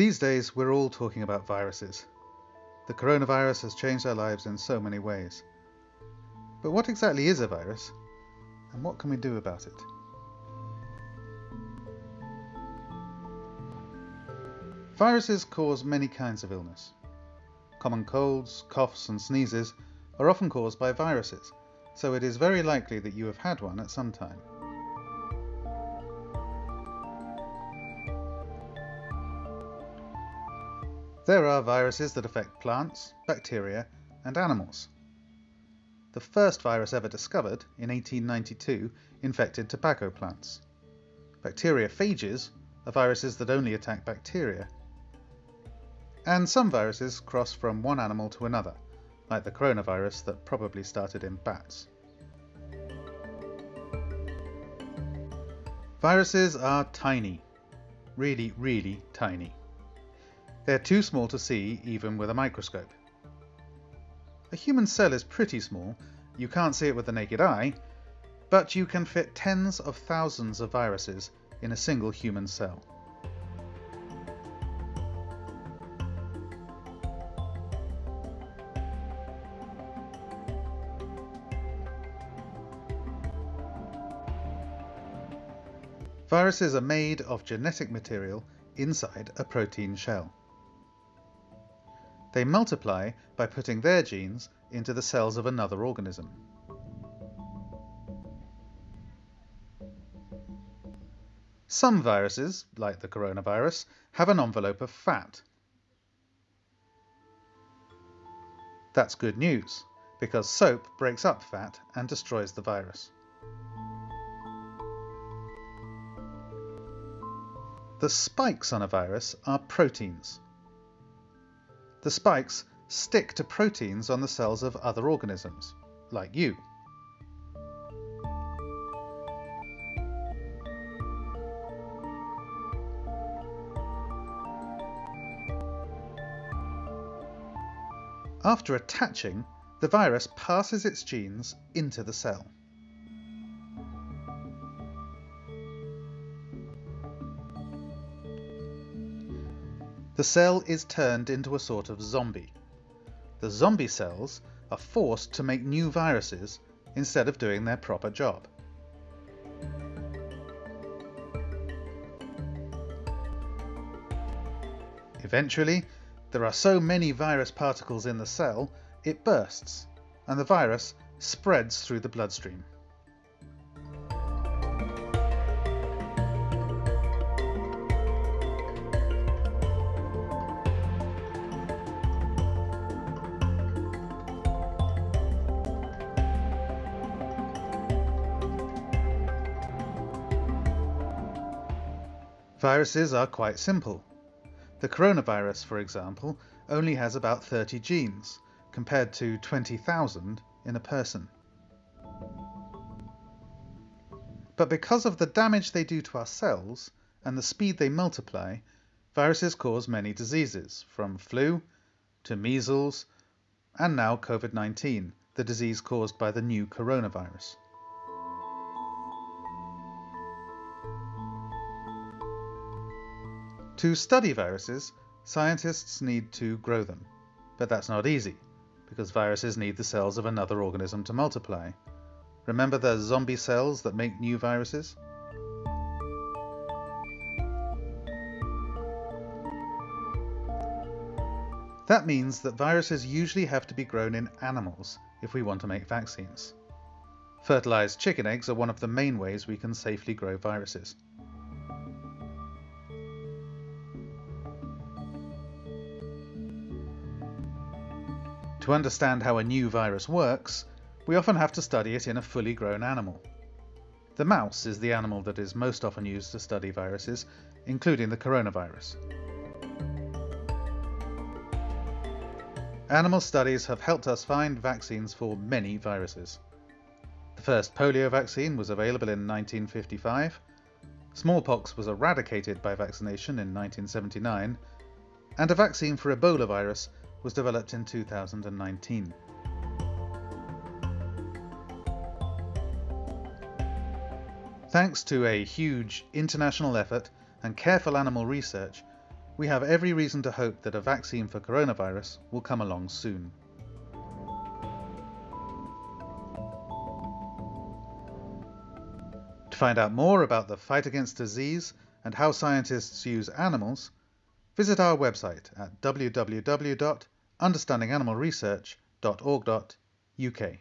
These days, we're all talking about viruses. The coronavirus has changed our lives in so many ways. But what exactly is a virus? And what can we do about it? Viruses cause many kinds of illness. Common colds, coughs and sneezes are often caused by viruses, so it is very likely that you have had one at some time. There are viruses that affect plants, bacteria and animals. The first virus ever discovered, in 1892, infected tobacco plants. Bacteriophages are viruses that only attack bacteria. And some viruses cross from one animal to another, like the coronavirus that probably started in bats. Viruses are tiny. Really, really tiny. They're too small to see even with a microscope. A human cell is pretty small, you can't see it with the naked eye, but you can fit tens of thousands of viruses in a single human cell. Viruses are made of genetic material inside a protein shell. They multiply by putting their genes into the cells of another organism. Some viruses, like the coronavirus, have an envelope of fat. That's good news, because soap breaks up fat and destroys the virus. The spikes on a virus are proteins. The spikes stick to proteins on the cells of other organisms, like you. After attaching, the virus passes its genes into the cell. The cell is turned into a sort of zombie. The zombie cells are forced to make new viruses instead of doing their proper job. Eventually, there are so many virus particles in the cell, it bursts, and the virus spreads through the bloodstream. Viruses are quite simple. The coronavirus, for example, only has about 30 genes, compared to 20,000 in a person. But because of the damage they do to our cells and the speed they multiply, viruses cause many diseases, from flu to measles and now COVID-19, the disease caused by the new coronavirus. To study viruses, scientists need to grow them. But that's not easy, because viruses need the cells of another organism to multiply. Remember the zombie cells that make new viruses? That means that viruses usually have to be grown in animals if we want to make vaccines. Fertilized chicken eggs are one of the main ways we can safely grow viruses. To understand how a new virus works, we often have to study it in a fully grown animal. The mouse is the animal that is most often used to study viruses, including the coronavirus. Animal studies have helped us find vaccines for many viruses. The first polio vaccine was available in 1955, smallpox was eradicated by vaccination in 1979, and a vaccine for Ebola virus was developed in 2019. Thanks to a huge international effort and careful animal research, we have every reason to hope that a vaccine for coronavirus will come along soon. To find out more about the fight against disease and how scientists use animals, visit our website at www.understandinganimalresearch.org.uk.